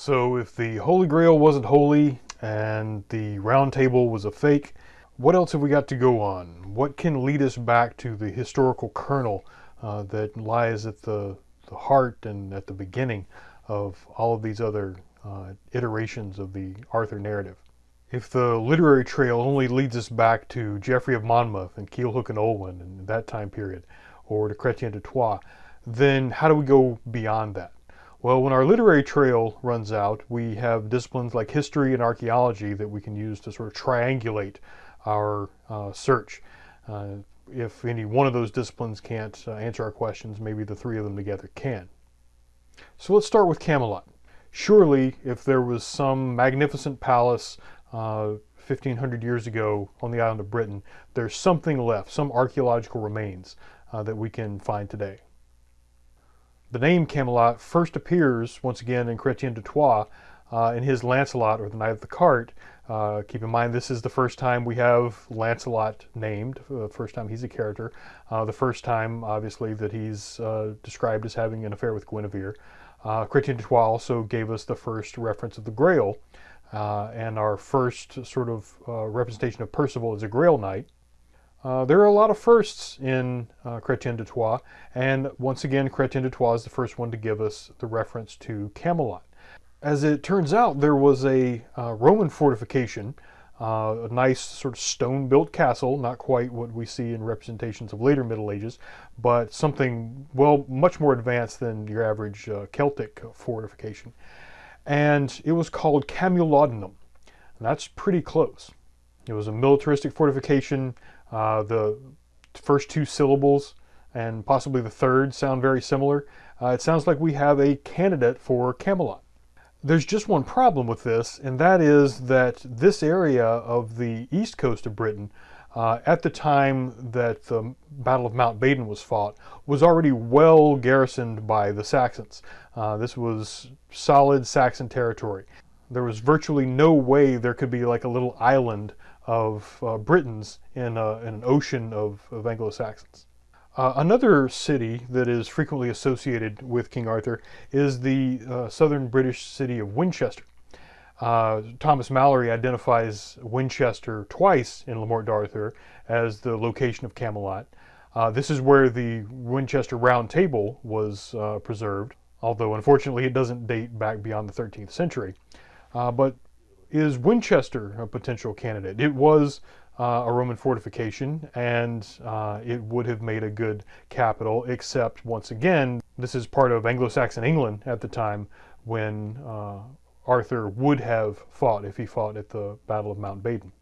So if the Holy Grail wasn't holy and the Round Table was a fake, what else have we got to go on? What can lead us back to the historical kernel uh, that lies at the, the heart and at the beginning of all of these other uh, iterations of the Arthur narrative? If the literary trail only leads us back to Geoffrey of Monmouth and Culhwch and Olwen and that time period, or to Chrétien de Troyes, then how do we go beyond that? Well, when our literary trail runs out, we have disciplines like history and archaeology that we can use to sort of triangulate our uh, search. Uh, if any one of those disciplines can't uh, answer our questions, maybe the three of them together can. So let's start with Camelot. Surely, if there was some magnificent palace 1500 uh, years ago on the island of Britain, there's something left, some archaeological remains uh, that we can find today. The name Camelot first appears once again in Chrétien de Troyes uh, in his Lancelot or the Knight of the Cart. Uh, keep in mind this is the first time we have Lancelot named, the uh, first time he's a character, uh, the first time obviously that he's uh, described as having an affair with Guinevere. Uh, Chrétien de Troyes also gave us the first reference of the Grail and our first sort of representation of Percival as a Grail Knight. Uh, there are a lot of firsts in uh, Chrétien de Troyes, and once again, Chrétien de Troyes is the first one to give us the reference to Camelot. As it turns out, there was a uh, Roman fortification, uh, a nice sort of stone-built castle, not quite what we see in representations of later Middle Ages, but something, well, much more advanced than your average uh, Celtic fortification. And it was called Camulodunum. And that's pretty close. It was a militaristic fortification uh, the first two syllables and possibly the third sound very similar. Uh, it sounds like we have a candidate for Camelot. There's just one problem with this, and that is that this area of the east coast of Britain, uh, at the time that the Battle of Mount Baden was fought, was already well garrisoned by the Saxons. Uh, this was solid Saxon territory. There was virtually no way there could be like a little island of uh, Britons in, uh, in, an ocean of, of Anglo-Saxons. Uh, another city that is frequently associated with King Arthur is the uh, southern British city of Winchester. Uh, Thomas Malory identifies Winchester twice in Le Morte d'Arthur as the location of Camelot. Uh, this is where the Winchester Round Table was preserved, although unfortunately it doesn't date back beyond the 13th century. Uh, but is Winchester a potential candidate? It was uh, a Roman fortification and uh, it would have made a good capital, except once again, this is part of Anglo-Saxon England at the time when uh, Arthur would have fought if he fought at the Battle of Mount Badon.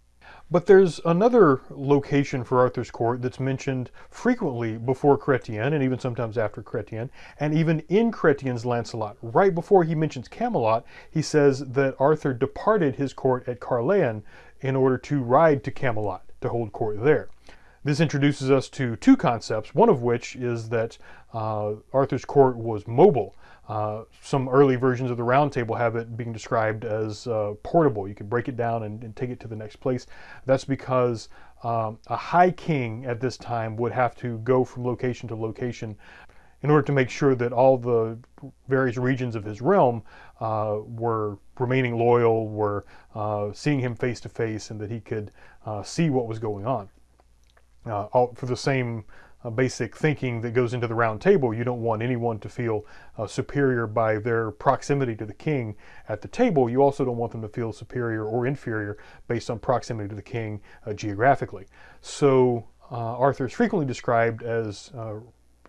But there's another location for Arthur's court that's mentioned frequently before Chrétien and even sometimes after Chrétien, and even in Chrétien's Lancelot. Right before he mentions Camelot, he says that Arthur departed his court at Caerleon in order to ride to Camelot to hold court there. This introduces us to two concepts, one of which is that Arthur's court was mobile. Uh, some early versions of the round table have it being described as uh, portable. You can break it down and, and, take it to the next place. That's because um, a high king at this time would have to go from location to location in order to make sure that all the various regions of his realm uh, were remaining loyal, were uh, seeing him face to face, and that he could uh, see what was going on. all for the same uh, basic thinking that goes into the round table. You don't want anyone to feel uh, superior by their proximity to the king at the table. You also don't want them to feel superior or inferior based on proximity to the king uh, geographically. So uh, Arthur is frequently described as uh,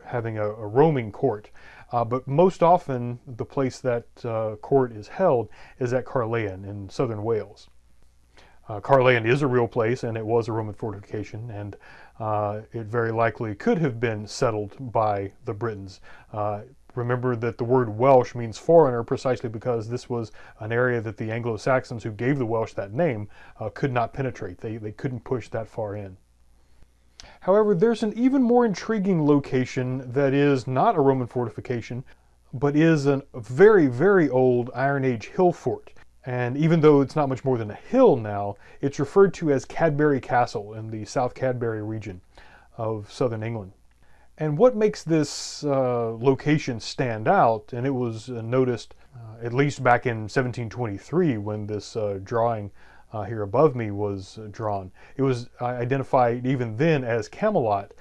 having a, a, roaming court. Uh, but most often the place that court is held is at Caerleon in southern Wales. Uh, Caerleon is a real place and it was a Roman fortification and uh, it very likely could have been settled by the Britons. Uh, remember that the word Welsh means foreigner precisely because this was an area that the Anglo-Saxons who gave the Welsh that name uh, could not penetrate. They, they couldn't push that far in. However, there's an even more intriguing location that is not a Roman fortification, but is a very, very old Iron Age hill fort. And even though it's not much more than a hill now, it's referred to as Cadbury Castle in the South Cadbury region of southern England. And what makes this uh, location stand out, and it was uh, noticed uh, at least back in 1723 when this uh, drawing uh, here above me was uh, drawn. It was identified even then as Camelot.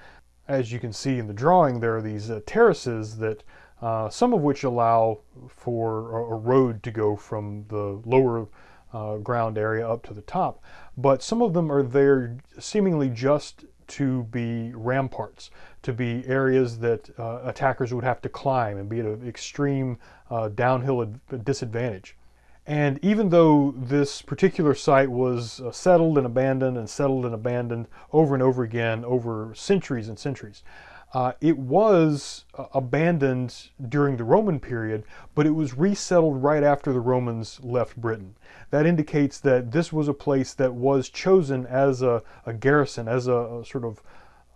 As you can see in the drawing, there are these terraces that uh, some of which allow for a, road to go from the lower uh, ground area up to the top, but some of them are there seemingly just to be ramparts, to be areas that uh, attackers would have to climb and be at an extreme uh, downhill disadvantage. And even though this particular site was uh, settled and abandoned and settled and abandoned over and over again over centuries and centuries, uh, it was uh, abandoned during the Roman period, but it was resettled right after the Romans left Britain. That indicates that this was a place that was chosen as a, a garrison, as a, a sort of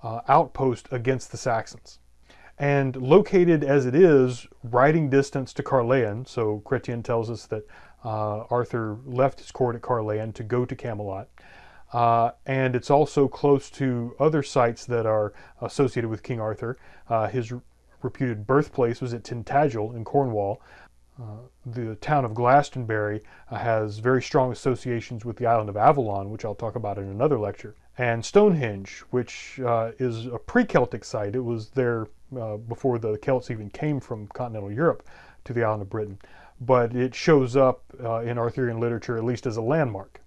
uh, outpost against the Saxons. And located as it is, riding distance to Caerleon, so Chrétien tells us that uh, Arthur left his court at Caerleon to go to Camelot. Uh, and it's also close to other sites that are associated with King Arthur. Uh, his reputed birthplace was at Tintagel in Cornwall. Uh, the town of Glastonbury uh, has very strong associations with the island of Avalon, which I'll talk about in another lecture. And Stonehenge, which uh, is a pre-Celtic site. It was there before the Celts even came from continental Europe to the island of Britain. But it shows up in Arthurian literature at least as a landmark.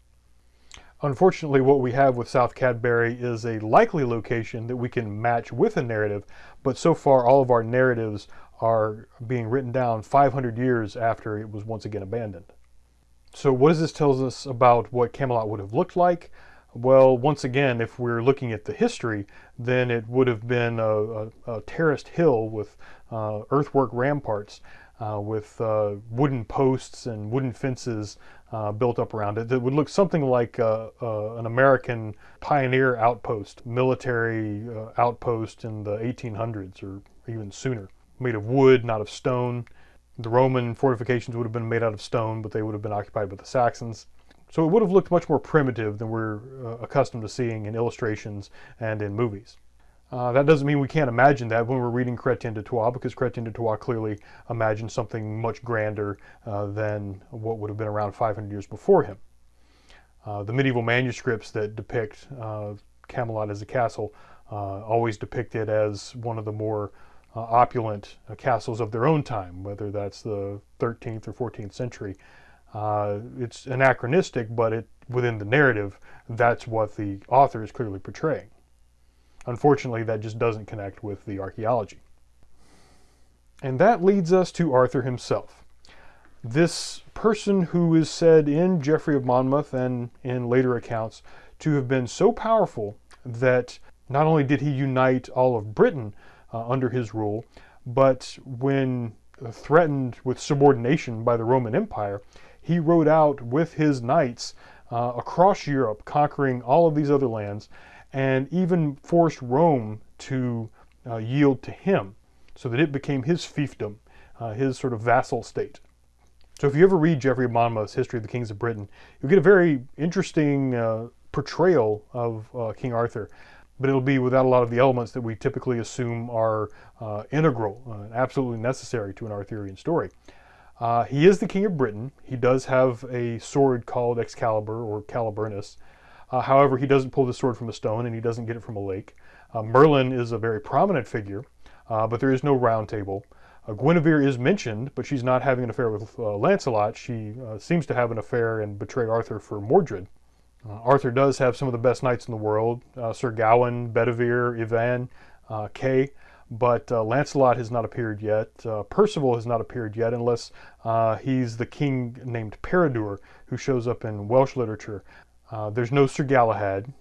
Unfortunately, what we have with South Cadbury is a likely location that we can match with a narrative, but so far all of our narratives are being written down 500 years after it was once again abandoned. So what does this tell us about what Camelot would have looked like? Well, once again, if we're looking at the history, then it would have been a, a, a terraced hill with uh, earthwork ramparts, uh, with uh, wooden posts and wooden fences uh, built up around it that would look something like uh, uh, an American pioneer outpost, military uh, outpost in the 1800s or even sooner, made of wood, not of stone. The Roman fortifications would have been made out of stone, but they would have been occupied by the Saxons. So it would have looked much more primitive than we're uh, accustomed to seeing in illustrations and in movies. Uh, that doesn't mean we can't imagine that when we're reading Chrétien de Troyes, because Chrétien de Troyes clearly imagined something much grander uh, than what would have been around 500 years before him. Uh, the medieval manuscripts that depict uh, Camelot as a castle uh, always depict it as one of the more opulent castles of their own time, whether that's the 13th or 14th century. it's anachronistic, but it, within the narrative, that's what the author is clearly portraying. Unfortunately, that just doesn't connect with the archaeology. And that leads us to Arthur himself. This person who is said in Geoffrey of Monmouth and in later accounts to have been so powerful that not only did he unite all of Britain uh, under his rule, but when threatened with subordination by the Roman Empire, he rode out with his knights uh, across Europe, conquering all of these other lands, and even forced Rome to uh, yield to him so that it became his fiefdom, uh, his sort of vassal state. So if you ever read Geoffrey of Monmouth's History of the Kings of Britain, you'll get a very interesting uh, portrayal of uh, King Arthur, but it'll be without a lot of the elements that we typically assume are uh, integral, uh, absolutely necessary to an Arthurian story. he is the King of Britain. He does have a sword called Excalibur or Caliburnus, uh, however, he doesn't pull the sword from a stone and he doesn't get it from a lake. Uh, Merlin is a very prominent figure, uh, but there is no round table. Uh, Guinevere is mentioned, but she's not having an affair with uh, Lancelot. She uh, seems to have an affair and betray Arthur for Mordred. Arthur does have some of the best knights in the world, Sir Gawain, Bedivere, Ivan, Kay, but Lancelot has not appeared yet. Percival has not appeared yet unless he's the king named Peredur who shows up in Welsh literature. Uh, there's no Sir Galahad.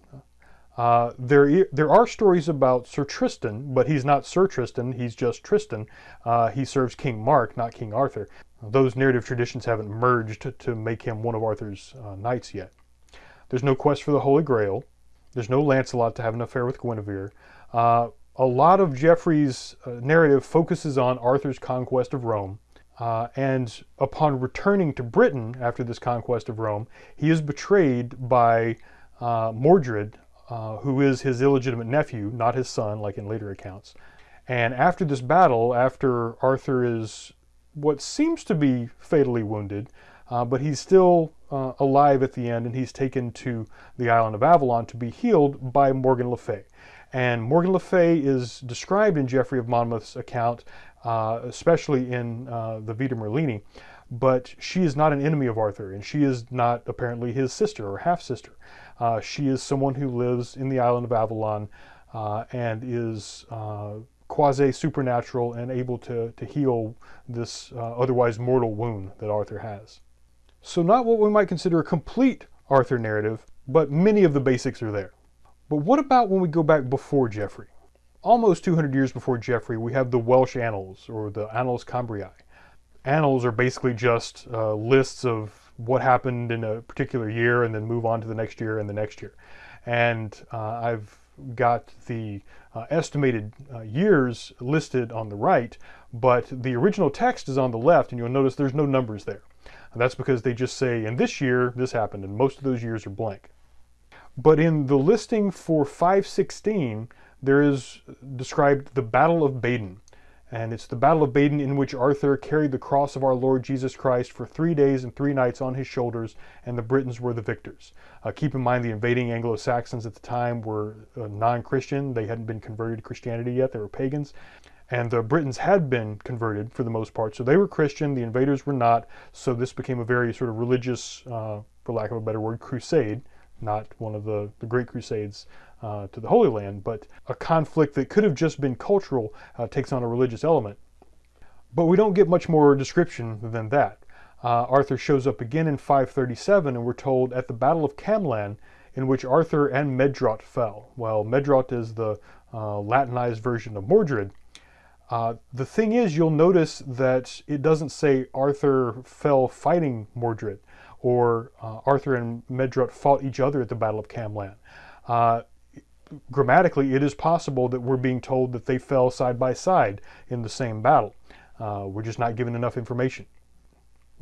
Uh, there, there are stories about Sir Tristan, but he's not Sir Tristan, he's just Tristan. Uh, he serves King Mark, not King Arthur. Those narrative traditions haven't merged to, make him one of Arthur's uh, knights yet. There's no quest for the Holy Grail. There's no Lancelot to have an affair with Guinevere. Uh, a lot of Geoffrey's narrative focuses on Arthur's conquest of Rome. Uh, and upon returning to Britain after this conquest of Rome, he is betrayed by uh, Mordred, uh, who is his illegitimate nephew, not his son, like in later accounts. And after this battle, after Arthur is what seems to be fatally wounded, uh, but he's still uh, alive at the end and he's taken to the island of Avalon to be healed by Morgan Le Fay. And Morgan Le Fay is described in Geoffrey of Monmouth's account, uh, especially in uh, the Vita Merlini, but she is not an enemy of Arthur and she is not apparently his sister or half-sister. Uh, she is someone who lives in the island of Avalon uh, and is quasi-supernatural and able to, to heal this otherwise mortal wound that Arthur has. So not what we might consider a complete Arthur narrative, but many of the basics are there. But what about when we go back before Geoffrey? Almost 200 years before Geoffrey, we have the Welsh Annals, or the Annals Cambriae. Annals are basically just uh, lists of what happened in a particular year and then move on to the next year and the next year. And uh, I've got the uh, estimated uh, years listed on the right, but the original text is on the left, and you'll notice there's no numbers there. And that's because they just say, in this year, this happened, and most of those years are blank. But in the listing for 516, there is described the Battle of Baden. And it's the Battle of Baden in which Arthur carried the cross of our Lord Jesus Christ for three days and three nights on his shoulders, and the Britons were the victors. Uh, keep in mind the invading Anglo-Saxons at the time were uh, non-Christian. They hadn't been converted to Christianity yet. They were pagans and the Britons had been converted for the most part. So they were Christian, the invaders were not. So this became a very sort of religious, uh, for lack of a better word, crusade, not one of the, the great crusades uh, to the Holy Land, but a conflict that could have just been cultural uh, takes on a religious element. But we don't get much more description than that. Uh, Arthur shows up again in 537 and we're told at the Battle of Camlan in which Arthur and Medrot fell. Well, Medrot is the uh, Latinized version of Mordred, uh, the thing is, you'll notice that it doesn't say Arthur fell fighting Mordred or Arthur and Medrot fought each other at the Battle of Camlan. Uh, grammatically, it is possible that we're being told that they fell side by side in the same battle. Uh, we're just not given enough information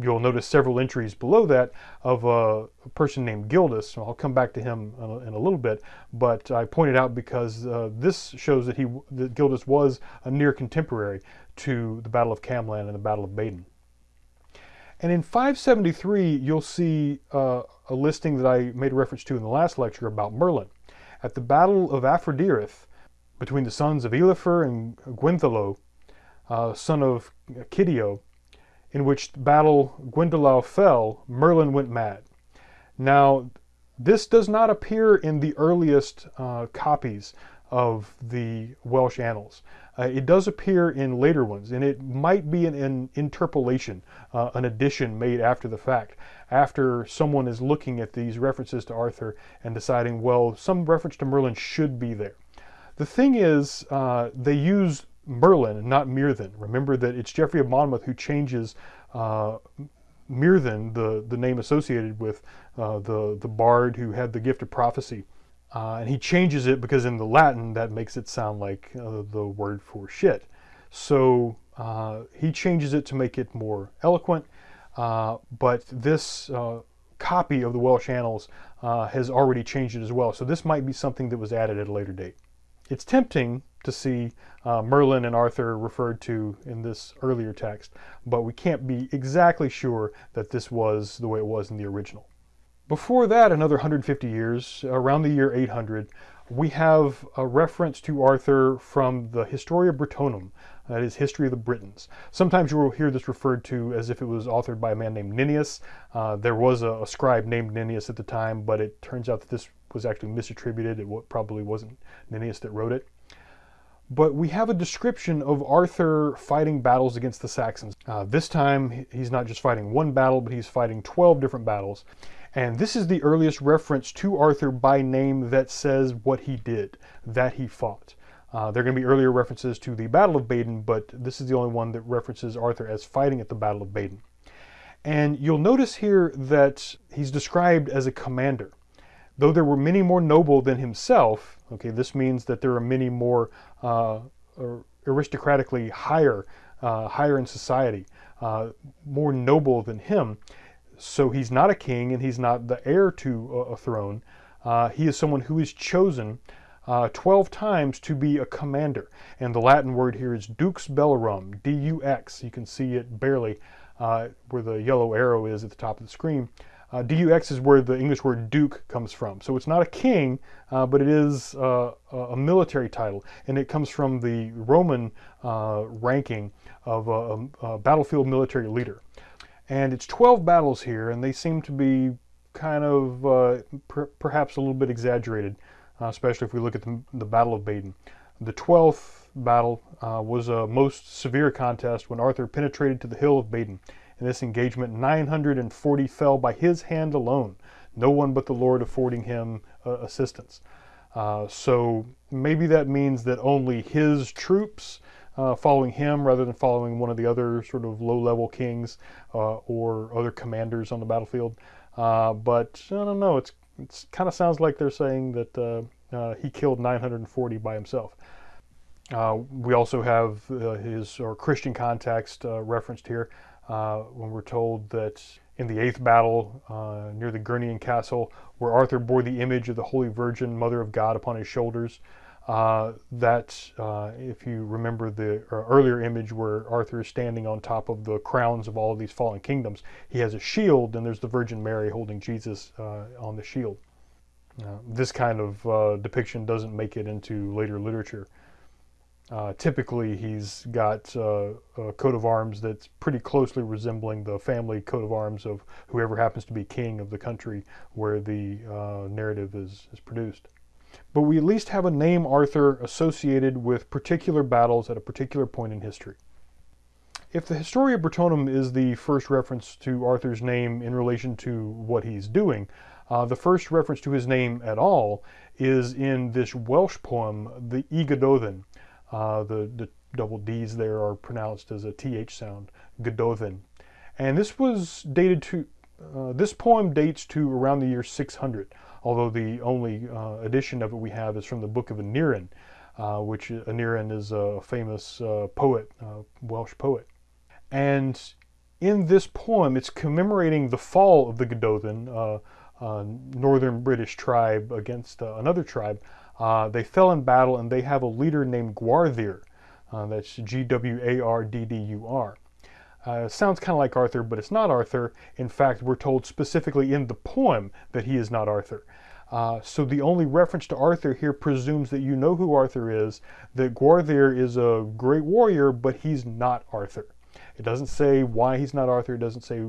you'll notice several entries below that of a, person named Gildas. I'll come back to him in a little bit, but I pointed out because uh, this shows that he that Gildas was a near contemporary to the Battle of Camlan and the Battle of Badon. And in 573, you'll see uh, a listing that I made reference to in the last lecture about Merlin. At the Battle of Arfderydd, between the sons of Elifer and Gwenddoleu, uh, son of Ceidio, in which battle Gwenddoleu fell, Merlin went mad. Now, this does not appear in the earliest uh, copies of the Welsh Annals. Uh, it does appear in later ones, and it might be an, an interpolation, uh, an addition made after the fact, after someone is looking at these references to Arthur and deciding, well, some reference to Merlin should be there. The thing is, uh, they use Merlin, not Myrddin. Remember that it's Geoffrey of Monmouth who changes uh, the, the name associated with uh, the, the bard who had the gift of prophecy. Uh, and he changes it because in the Latin that makes it sound like uh, the word for shit. So uh, he changes it to make it more eloquent. Uh, but this copy of the Welsh Annals has already changed it as well. So this might be something that was added at a later date. It's tempting to see uh, Merlin and Arthur referred to in this earlier text, but we can't be exactly sure that this was the way it was in the original. Before that, another 150 years, around the year 800, we have a reference to Arthur from the Historia Britonum, that is History of the Britons. Sometimes you will hear this referred to as if it was authored by a man named Nennius. Uh, there was a, a, scribe named Nennius at the time, but it turns out that this was actually misattributed. It probably wasn't Nennius that wrote it but we have a description of Arthur fighting battles against the Saxons. Uh, this time, he's not just fighting one battle, but he's fighting 12 different battles. And this is the earliest reference to Arthur by name that says what he did, that he fought. Uh, there are going to be earlier references to the Battle of Baden, but this is the only one that references Arthur as fighting at the Battle of Baden. And you'll notice here that he's described as a commander. Though there were many more noble than himself, okay, this means that there are many more uh, aristocratically higher, uh, higher in society, uh, more noble than him. So he's not a king and he's not the heir to a, throne. Uh, he is someone who is chosen uh, 12 times to be a commander. And the Latin word here is dux bellorum, D-U-X. You can see it barely uh, where the yellow arrow is at the top of the screen. Uh, DUX is where the English word duke comes from. So it's not a king, uh, but it is uh, a military title. And it comes from the Roman ranking of a, a, battlefield military leader. And it's 12 battles here, and they seem to be kind of uh, per perhaps a little bit exaggerated, uh, especially if we look at the, the, Battle of Baden. The 12th battle was a most severe contest when Arthur penetrated to the hill of Baden. In this engagement, 940 fell by his hand alone, no one but the Lord affording him uh, assistance. Uh, so maybe that means that only his troops uh, following him rather than following one of the other sort of low-level kings uh, or other commanders on the battlefield. Uh, but I don't know, it's, it's kind of sounds like they're saying that uh, he killed 940 by himself. Uh, we also have uh, his or Christian context uh, referenced here uh, when we're told that in the eighth battle uh, near the Guinnion castle, where Arthur bore the image of the Holy Virgin, Mother of God, upon his shoulders, uh, that uh, if you remember the uh, earlier image where Arthur is standing on top of the crowns of all of these fallen kingdoms, he has a shield and there's the Virgin Mary holding Jesus uh, on the shield. this kind of depiction doesn't make it into later literature. Uh, typically, he's got uh, a coat of arms that's pretty closely resembling the family coat of arms of whoever happens to be king of the country where the uh, narrative is, is produced. But we at least have a name Arthur associated with particular battles at a particular point in history. If the Historia Brittonum is the first reference to Arthur's name in relation to what he's doing, uh, the first reference to his name at all is in this Welsh poem, the Y Gododdin, uh, the, the double D's there are pronounced as a TH sound, Gododdin. And this was dated to, uh, this poem dates to around the year 600, although the only uh, edition of it we have is from the Book of Aneurin, uh, which Aneurin is a famous uh, poet, uh, Welsh poet. And in this poem, it's commemorating the fall of the Gododdin, northern British tribe against another tribe, uh, they fell in battle and they have a leader named Gwawrddur. Uh, that's G-W-A-R-D-D-U-R. Uh, sounds kind of like Arthur, but it's not Arthur. In fact, we're told specifically in the poem that he is not Arthur. Uh, so the only reference to Arthur here presumes that you know who Arthur is, that Gwawrddur is a great warrior, but he's not Arthur. It doesn't say why he's not Arthur. It doesn't say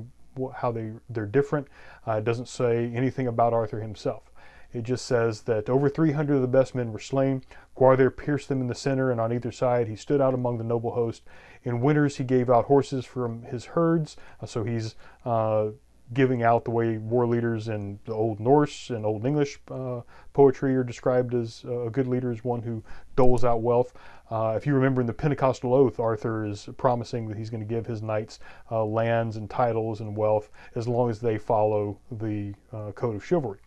how they, they're different. Uh, it doesn't say anything about Arthur himself. It just says that over 300 of the best men were slain. Gwawrddur pierced them in the center, and on either side he stood out among the noble host. In winters he gave out horses from his herds, uh, so he's uh, giving out the way war leaders in the Old Norse and Old English uh, poetry are described as uh, a good leader is one who doles out wealth. Uh, if you remember in the Pentecostal Oath, Arthur is promising that he's going to give his knights uh, lands and titles and wealth as long as they follow the code of chivalry.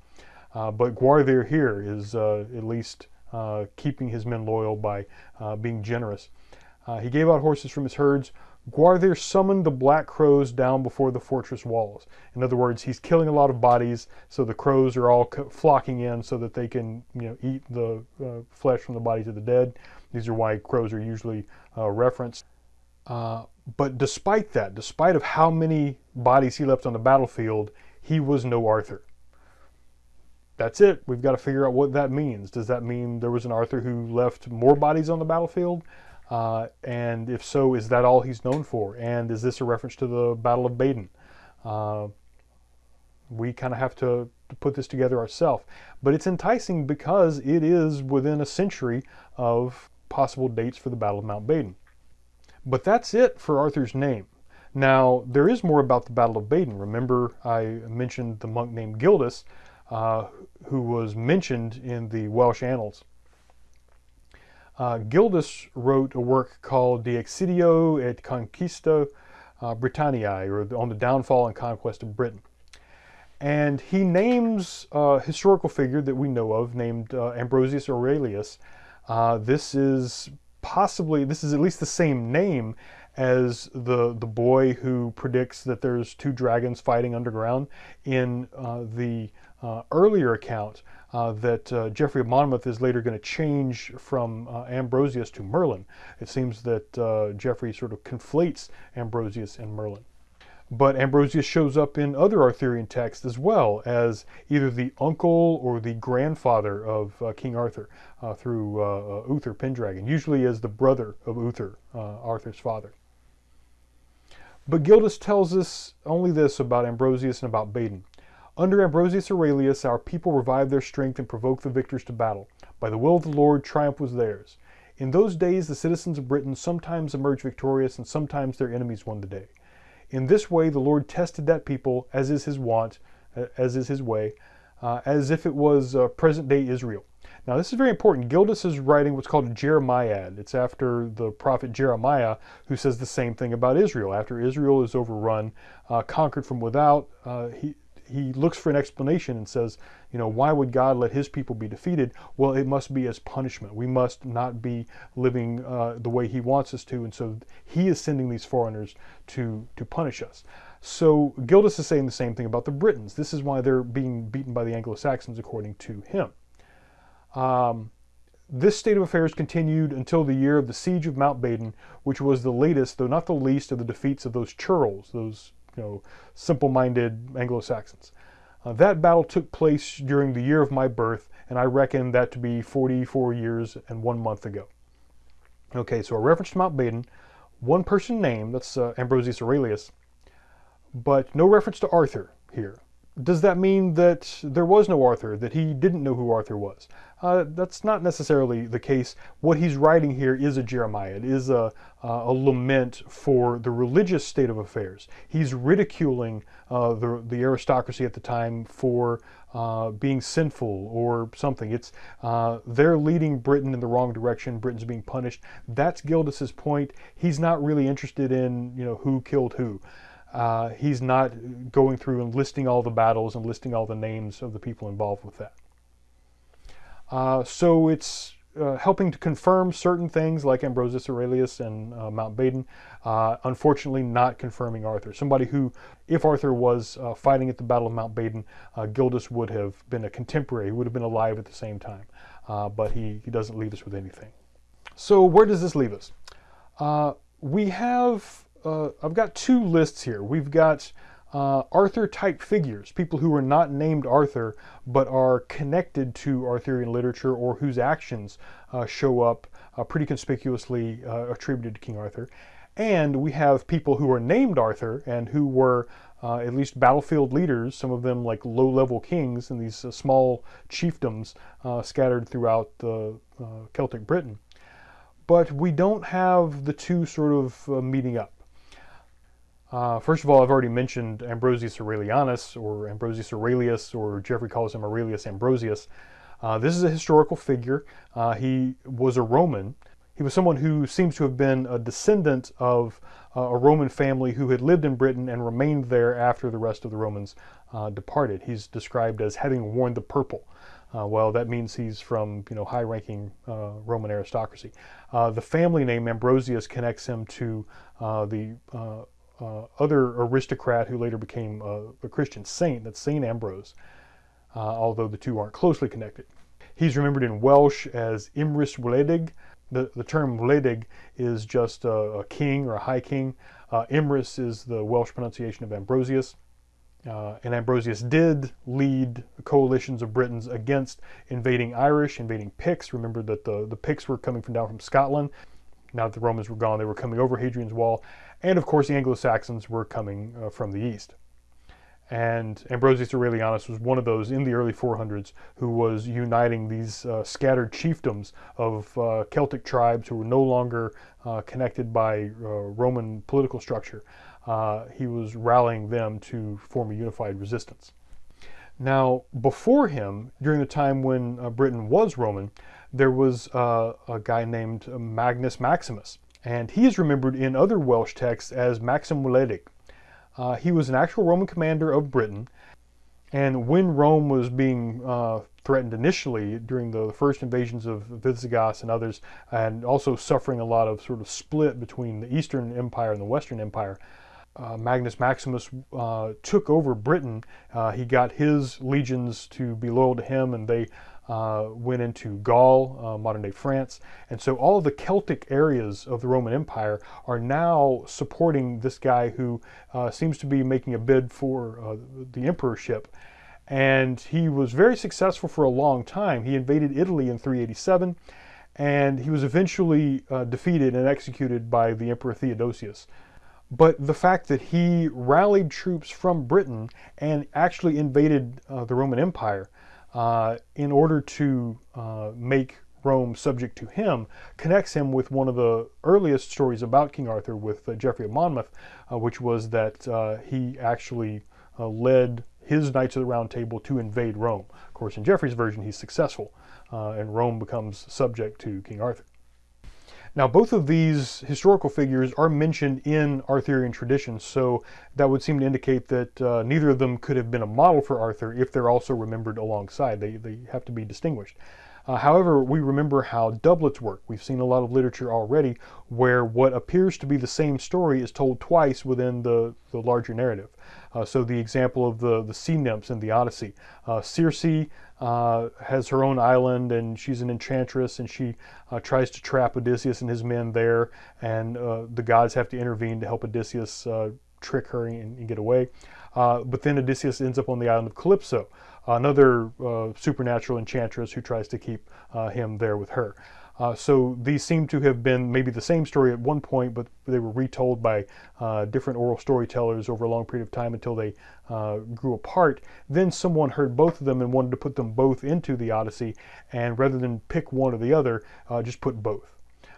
Uh, but Gwawrddur here is uh, at least uh, keeping his men loyal by being generous. he gave out horses from his herds. Gwawrddur summoned the black crows down before the fortress walls. In other words, he's killing a lot of bodies, so the crows are all flocking in so that they can you know, eat the uh, flesh from the bodies of the dead. These are why crows are usually uh, referenced. Uh, but despite that, despite of how many bodies he left on the battlefield, he was no Arthur that's it. We've got to figure out what that means. Does that mean there was an Arthur who left more bodies on the battlefield? Uh, and if so, is that all he's known for? And is this a reference to the Battle of Baden? Uh, we kind of have to, to, put this together ourselves. But it's enticing because it is within a century of possible dates for the Battle of Mount Baden. But that's it for Arthur's name. Now, there is more about the Battle of Baden. Remember, I mentioned the monk named Gildas, uh, who was mentioned in the Welsh annals. Uh, Gildas wrote a work called De Excidio et Conquestu uh, Britanniae, or On the Downfall and Conquest of Britain. And he names a historical figure that we know of named uh, Ambrosius Aurelius. Uh, this is possibly, this is at least the same name as the, the boy who predicts that there's two dragons fighting underground in uh, the earlier account, uh, that uh, Geoffrey of Monmouth is later going to change from uh, Ambrosius to Merlin. It seems that uh, Geoffrey sort of conflates Ambrosius and Merlin. But Ambrosius shows up in other Arthurian texts as well as either the uncle or the grandfather of uh, King Arthur uh, through Uther Pendragon, usually as the brother of Uther, Arthur's father. But Gildas tells us only this about Ambrosius and about Badon. Under Ambrosius Aurelius, our people revived their strength and provoked the victors to battle. By the will of the Lord, triumph was theirs. In those days, the citizens of Britain sometimes emerged victorious, and sometimes their enemies won the day. In this way, the Lord tested that people, as is his wont, as is his way, uh, as if it was uh, present day Israel. Now, this is very important. Gildas is writing what's called a Jeremiad. It's after the prophet Jeremiah, who says the same thing about Israel. After Israel is overrun, uh, conquered from without, uh, he, he looks for an explanation and says, you know, why would God let his people be defeated? Well, it must be as punishment. We must not be living uh, the way he wants us to. And so he is sending these foreigners to, to punish us. So Gildas is saying the same thing about the Britons. This is why they're being beaten by the Anglo-Saxons, according to him. Um, this state of affairs continued until the year of the siege of Mount Baden, which was the latest, though not the least, of the defeats of those churls, those you know, simple-minded Anglo-Saxons. Uh, that battle took place during the year of my birth, and I reckon that to be 44 years and one month ago. Okay, so a reference to Mount Badon, one person name, that's uh, Ambrosius Aurelius, but no reference to Arthur here. Does that mean that there was no Arthur, that he didn't know who Arthur was? Uh, that's not necessarily the case. What he's writing here is a Jeremiad. It is a, a lament for the religious state of affairs. He's ridiculing uh, the, the aristocracy at the time for uh, being sinful or something. It's uh, they're leading Britain in the wrong direction. Britain's being punished. That's Gildas's point. He's not really interested in you know who killed who. Uh, he's not going through and listing all the battles and listing all the names of the people involved with that. Uh, so it's uh, helping to confirm certain things like Ambrosius Aurelius and uh, Mount Baden, uh, unfortunately not confirming Arthur. Somebody who, if Arthur was uh, fighting at the Battle of Mount Badon, Gildas would have been a contemporary, he would have been alive at the same time, but he, he doesn't leave us with anything. So where does this leave us? we have uh, I've got two lists here. We've got uh, Arthur type figures, people who are not named Arthur but are connected to Arthurian literature or whose actions uh, show up uh, pretty conspicuously uh, attributed to King Arthur. And we have people who are named Arthur and who were uh, at least battlefield leaders, some of them like low-level kings in these small chiefdoms scattered throughout the Celtic Britain. But we don't have the two sort of meeting up. Uh, first of all, I've already mentioned Ambrosius Aurelianus, or Ambrosius Aurelius, or Geoffrey calls him Aurelius Ambrosius. Uh, this is a historical figure. Uh, he was a Roman. He was someone who seems to have been a descendant of uh, a Roman family who had lived in Britain and remained there after the rest of the Romans uh, departed. He's described as having worn the purple. Uh, well, that means he's from you know high-ranking Roman aristocracy. The family name Ambrosius connects him to the uh, other aristocrat who later became a Christian saint, that's Saint Ambrose, uh, although the two aren't closely connected. He's remembered in Welsh as Emrys Wledig. The, the term Wledig is just a, a, king or a high king. Uh, is the Welsh pronunciation of Ambrosius. Uh, and Ambrosius did lead coalitions of Britons against invading Irish, invading Picts. Remember that the, the Picts were coming from down from Scotland. Now that the Romans were gone, they were coming over Hadrian's Wall. And of course, the Anglo-Saxons were coming uh, from the east. And Ambrosius Aurelianus was one of those in the early 400s who was uniting these uh, scattered chiefdoms of uh, Celtic tribes who were no longer uh, connected by uh, Roman political structure. Uh, he was rallying them to form a unified resistance. Now, before him, during the time when Britain was Roman, there was a guy named Magnus Maximus. And he is remembered in other Welsh texts as Maxim Wledig. Uh, he was an actual Roman commander of Britain. And when Rome was being uh, threatened initially during the first invasions of Visigoths and others, and also suffering a lot of sort of split between the Eastern Empire and the Western Empire, uh, Magnus Maximus uh, took over Britain, uh, he got his legions to be loyal to him and they uh, went into Gaul, uh, modern day France. And so all of the Celtic areas of the Roman Empire are now supporting this guy who uh, seems to be making a bid for the emperorship. And he was very successful for a long time. He invaded Italy in 387 and he was eventually defeated and executed by the Emperor Theodosius. But the fact that he rallied troops from Britain and actually invaded uh, the Roman Empire uh, in order to uh, make Rome subject to him connects him with one of the earliest stories about King Arthur with uh, Geoffrey of Monmouth, uh, which was that uh, he actually led his Knights of the Round Table to invade Rome. Of course, in Geoffrey's version, he's successful, and Rome becomes subject to King Arthur. Now, both of these historical figures are mentioned in Arthurian tradition, so that would seem to indicate that uh, neither of them could have been a model for Arthur if they're also remembered alongside. They, they have to be distinguished. Uh, however, we remember how doublets work. We've seen a lot of literature already where what appears to be the same story is told twice within the, the larger narrative. Uh, so the example of the, the sea nymphs in the Odyssey. Uh, Circe uh, has her own island and she's an enchantress and she uh, tries to trap Odysseus and his men there and uh, the gods have to intervene to help Odysseus trick her and, and get away. but then Odysseus ends up on the island of Calypso, another supernatural enchantress who tries to keep him there with her. Uh, so these seem to have been maybe the same story at one point, but they were retold by uh, different oral storytellers over a long period of time until they uh, grew apart. Then someone heard both of them and wanted to put them both into the Odyssey, and rather than pick one or the other, uh, just put both.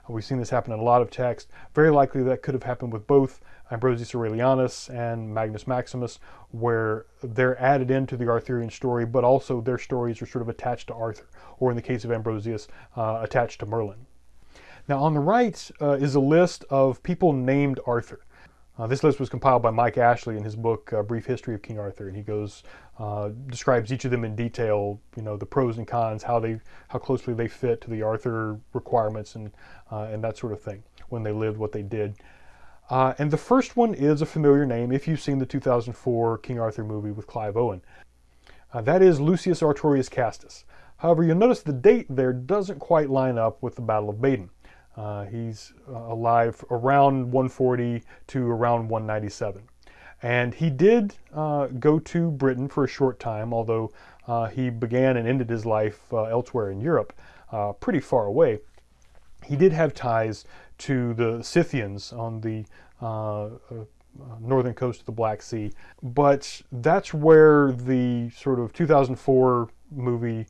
We've seen this happen in a lot of texts. Very likely that could have happened with both Ambrosius Aurelianus and Magnus Maximus, where they're added into the Arthurian story, but also their stories are sort of attached to Arthur, or in the case of Ambrosius, uh, attached to Merlin. Now on the right uh, is a list of people named Arthur. Uh, this list was compiled by Mike Ashley in his book, uh, Brief History of King Arthur, and he goes, uh, describes each of them in detail, you know, the pros and cons, how they, how closely they fit to the Arthur requirements and, uh, and that sort of thing, when they lived, what they did. Uh, and the first one is a familiar name if you've seen the 2004 King Arthur movie with Clive Owen. Uh, that is Lucius Artorius Castus. However, you'll notice the date there doesn't quite line up with the Battle of Baden. Uh, he's uh, alive around 140 to around 197. And he did uh, go to Britain for a short time, although uh, he began and ended his life elsewhere in Europe, pretty far away. He did have ties to the Scythians on the northern coast of the Black Sea, but that's where the sort of 2004 movie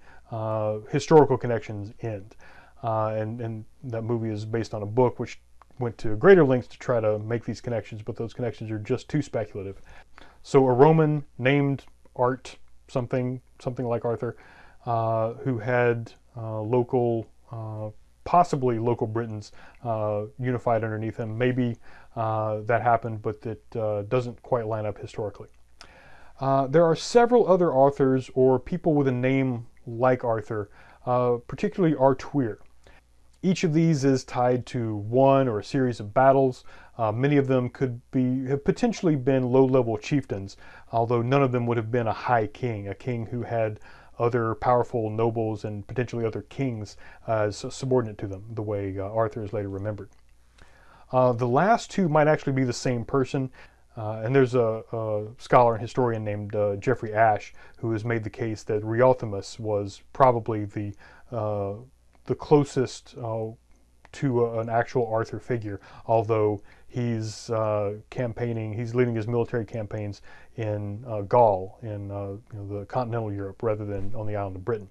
historical connections end. Uh, and, and that movie is based on a book which went to greater lengths to try to make these connections, but those connections are just too speculative. So a Roman named Art something, something like Arthur, uh, who had uh, local, uh, possibly local Britons uh, unified underneath him. Maybe uh, that happened, but it doesn't quite line up historically. there are several other authors or people with a name like Arthur, particularly Artuir. Each of these is tied to one or a series of battles. Uh, many of them could be have potentially been low-level chieftains, although none of them would have been a high king, a king who had other powerful nobles and potentially other kings as subordinate to them, the way uh, Arthur is later remembered. Uh, the last two might actually be the same person, uh, and there's a, a, scholar and historian named uh, Geoffrey Ashe who has made the case that Riothamus was probably the uh, the closest uh, to a, an actual Arthur figure, although he's campaigning, he's leading his military campaigns in uh, Gaul, in uh, you know, the continental Europe, rather than on the island of Britain.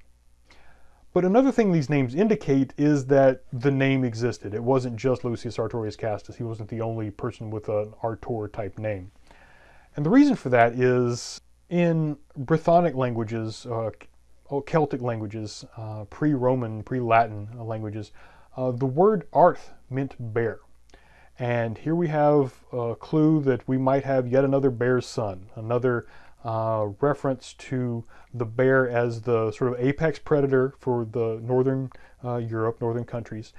But another thing these names indicate is that the name existed. It wasn't just Lucius Artorius Castus. He wasn't the only person with an Artor type name. And the reason for that is in Brythonic languages, uh, Celtic languages, uh, pre-Roman, pre-Latin languages, uh, the word arth meant bear. And here we have a clue that we might have yet another bear's son, another uh, reference to the bear as the sort of apex predator for the northern uh, Europe, northern countries,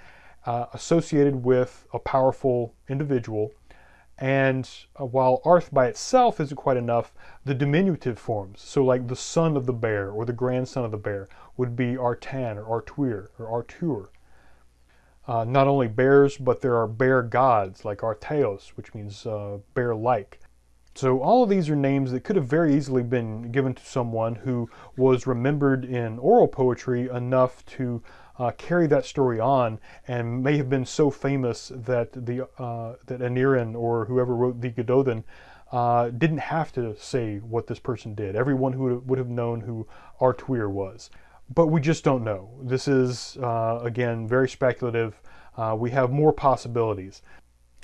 uh, associated with a powerful individual And uh, while Arth by itself isn't quite enough, the diminutive forms, so like the son of the bear or the grandson of the bear, would be Artan or Artuir or Artur. Uh, not only bears, but there are bear gods like Arteos, which means uh, bear-like. So all of these are names that could have very easily been given to someone who was remembered in oral poetry enough to uh, carry that story on and may have been so famous that the uh, that Aneurin or whoever wrote the Gododdin uh, didn't have to say what this person did. Everyone who would have known who Artuir was. But we just don't know. This is, uh, again, very speculative. Uh, we have more possibilities.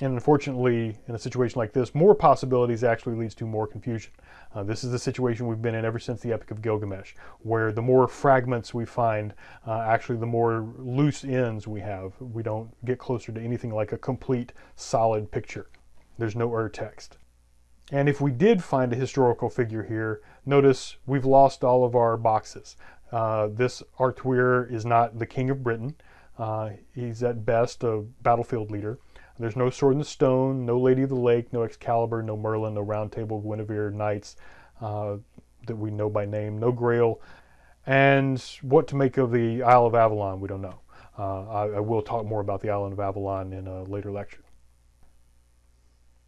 And unfortunately, in a situation like this, more possibilities actually leads to more confusion. Uh, this is the situation we've been in ever since the Epic of Gilgamesh, where the more fragments we find, uh, actually the more loose ends we have. We don't get closer to anything like a complete, solid picture. There's no Ur text. And if we did find a historical figure here, notice we've lost all of our boxes. Uh, this Artuir is not the king of Britain. Uh, he's at best a battlefield leader. There's no Sword in the Stone, no Lady of the Lake, no Excalibur, no Merlin, no Round Table, Guinevere, Knights uh, that we know by name, no Grail. And what to make of the Isle of Avalon, we don't know. Uh, I, I, will talk more about the island of Avalon in a later lecture.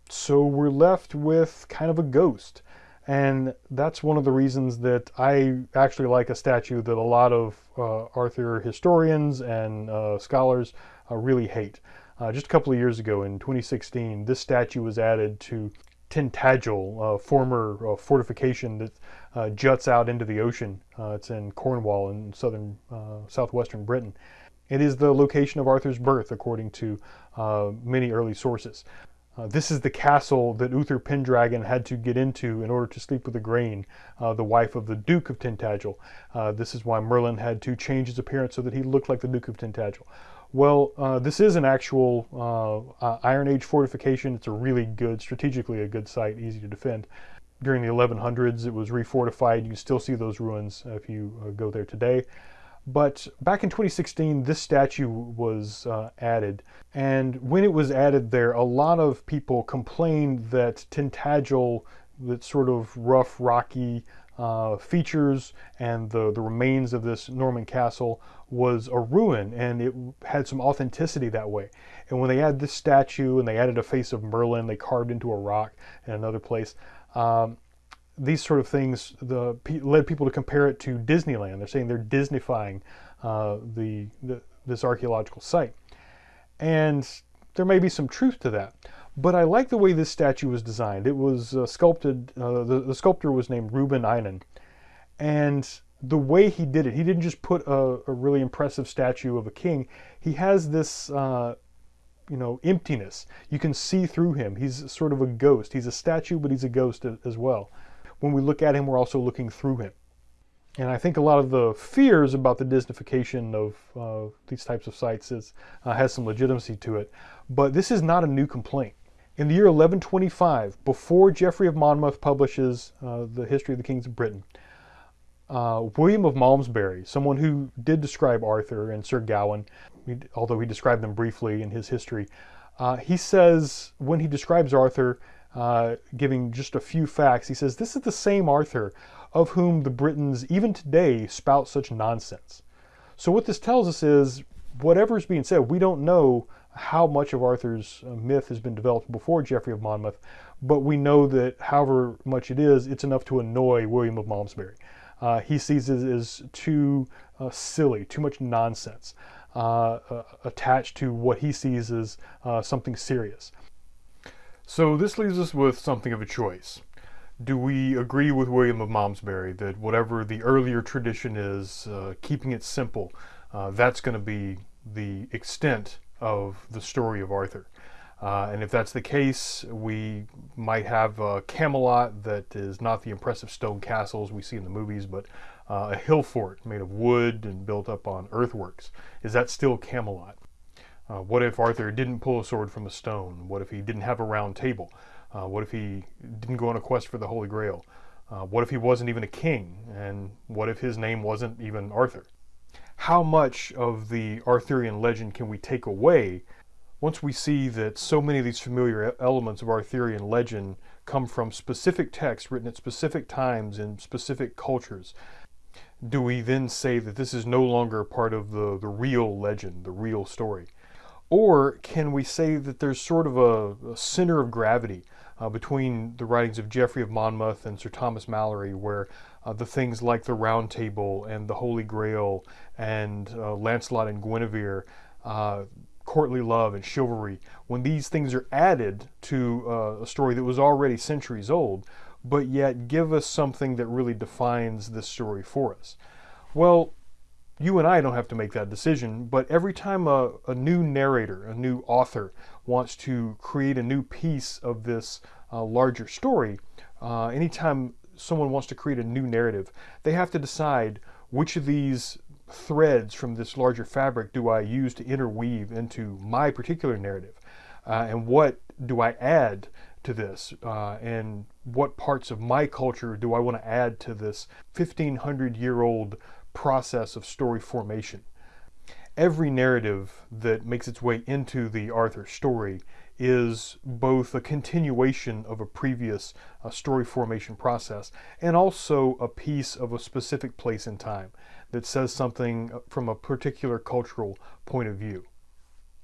So we're left with kind of a ghost. And that's one of the reasons that I actually like a statue that a lot of uh, Arthur historians and uh, scholars uh, really hate. Uh, just a couple of years ago in 2016, this statue was added to Tintagel, a former uh, fortification that uh, juts out into the ocean. It's in Cornwall in southern, southwestern Britain. It is the location of Arthur's birth, according to many early sources. This is the castle that Uther Pendragon had to get into in order to sleep with Igraine, the wife of the Duke of Tintagel. this is why Merlin had to change his appearance so that he looked like the Duke of Tintagel. Well, uh, this is an actual uh, uh, Iron Age fortification. It's a really good, strategically a good site, easy to defend. During the 1100s, it was refortified. You can still see those ruins if you uh, go there today. But back in 2016, this statue was uh, added. And when it was added there, a lot of people complained that Tintagel, that sort of rough, rocky uh, features and the, the remains of this Norman castle was a ruin and it had some authenticity that way. And when they add this statue and they added a face of Merlin, they carved into a rock in another place, um, these sort of things the, led people to compare it to Disneyland. They're saying they're Disneyfying uh, the, the, this archaeological site. And there may be some truth to that. But I like the way this statue was designed. It was uh, sculpted, uh, the, the sculptor was named Rubin Eynon. And the way he did it, he didn't just put a, a really impressive statue of a king. He has this, uh, you know, emptiness. You can see through him. He's sort of a ghost. He's a statue, but he's a ghost as well. When we look at him, we're also looking through him. And I think a lot of the fears about the Disneyfication of uh, these types of sites is, uh, has some legitimacy to it. But this is not a new complaint. In the year 1125, before Geoffrey of Monmouth publishes uh, the History of the Kings of Britain, uh, William of Malmesbury, someone who did describe Arthur and Sir Gawain, although he described them briefly in his history, uh, he says when he describes Arthur, uh, giving just a few facts, he says, This is the same Arthur of whom the Britons even today spout such nonsense. So, what this tells us is whatever is being said, we don't know how much of Arthur's uh, myth has been developed before Geoffrey of Monmouth, but we know that however much it is, it's enough to annoy William of Malmesbury. Uh, he sees it as too uh, silly, too much nonsense, uh, uh attached to what he sees as something serious. So this leaves us with something of a choice. Do we agree with William of Malmesbury that whatever the earlier tradition is, keeping it simple, that's going to be the extent of the story of Arthur. Uh, and if that's the case, we might have a Camelot that is not the impressive stone castles we see in the movies, but uh, a hill fort made of wood and built up on earthworks. Is that still Camelot? Uh, what if Arthur didn't pull a sword from a stone? What if he didn't have a round table? Uh, what if he didn't go on a quest for the Holy Grail? Uh, what if he wasn't even a king? And what if his name wasn't even Arthur? how much of the Arthurian legend can we take away Once we see that so many of these familiar elements of Arthurian legend come from specific texts written at specific times in specific cultures, do we then say that this is no longer part of the, the real legend, the real story? Or can we say that there's sort of a, a center of gravity uh, between the writings of Geoffrey of Monmouth and Sir Thomas Malory, where uh, the things like the Round Table and the Holy Grail and uh, Lancelot and Guinevere, uh, courtly love and chivalry, when these things are added to uh, a story that was already centuries old, but yet give us something that really defines this story for us. Well, you and I don't have to make that decision, but every time a, a new narrator, a new author wants to create a new piece of this uh, larger story, uh, anytime someone wants to create a new narrative, they have to decide which of these threads from this larger fabric do I use to interweave into my particular narrative? Uh, and what do I add to this? Uh, and what parts of my culture do I want to add to this 1500 year old process of story formation? Every narrative that makes its way into the Arthur story is both a continuation of a previous uh, story formation process and also a piece of a specific place in time that says something from a particular cultural point of view.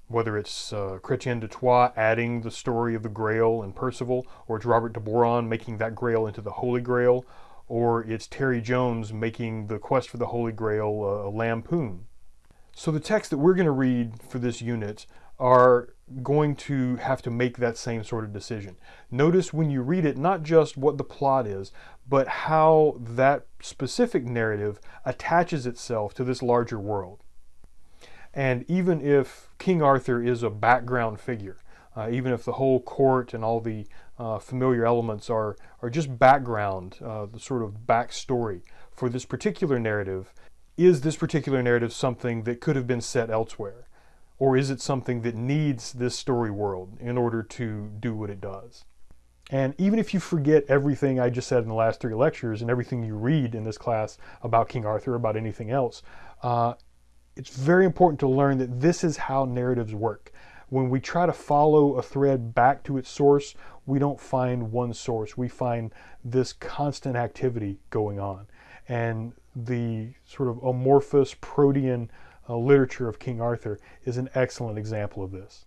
Whether it's uh, Chrétien de Troyes adding the story of the Grail and Percival, or it's Robert de Boron making that Grail into the Holy Grail, or it's Terry Jones making the quest for the Holy Grail uh, a lampoon. So the texts that we're going to read for this unit are going to have to make that same sort of decision. Notice when you read it, not just what the plot is, but how that specific narrative attaches itself to this larger world. And even if King Arthur is a background figure, uh, even if the whole court and all the uh, familiar elements are, are just background, uh, the sort of backstory for this particular narrative, is this particular narrative something that could have been set elsewhere? Or is it something that needs this story world in order to do what it does? And even if you forget everything I just said in the last three lectures and everything you read in this class about King Arthur, about anything else, uh, it's very important to learn that this is how narratives work. When we try to follow a thread back to its source, we don't find one source. We find this constant activity going on. And the sort of amorphous protean uh, literature of King Arthur is an excellent example of this.